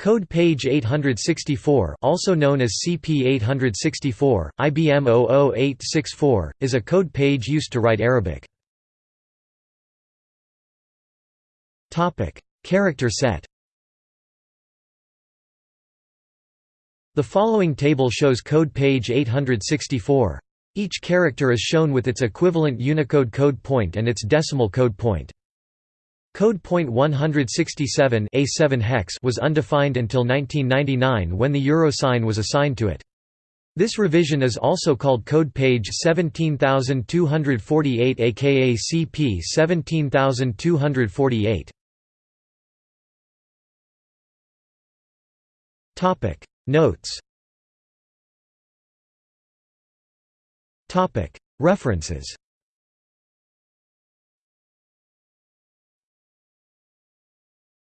Code page 864 also known as CP864, IBM 00864, is a code page used to write Arabic. Character set The following table shows code page 864. Each character is shown with its equivalent Unicode code point and its decimal code point. Code point 167 A7 hex was undefined until 1999 when the euro sign was assigned to it. This revision is also called code page 17248 aka CP 17248. Topic Notes Topic References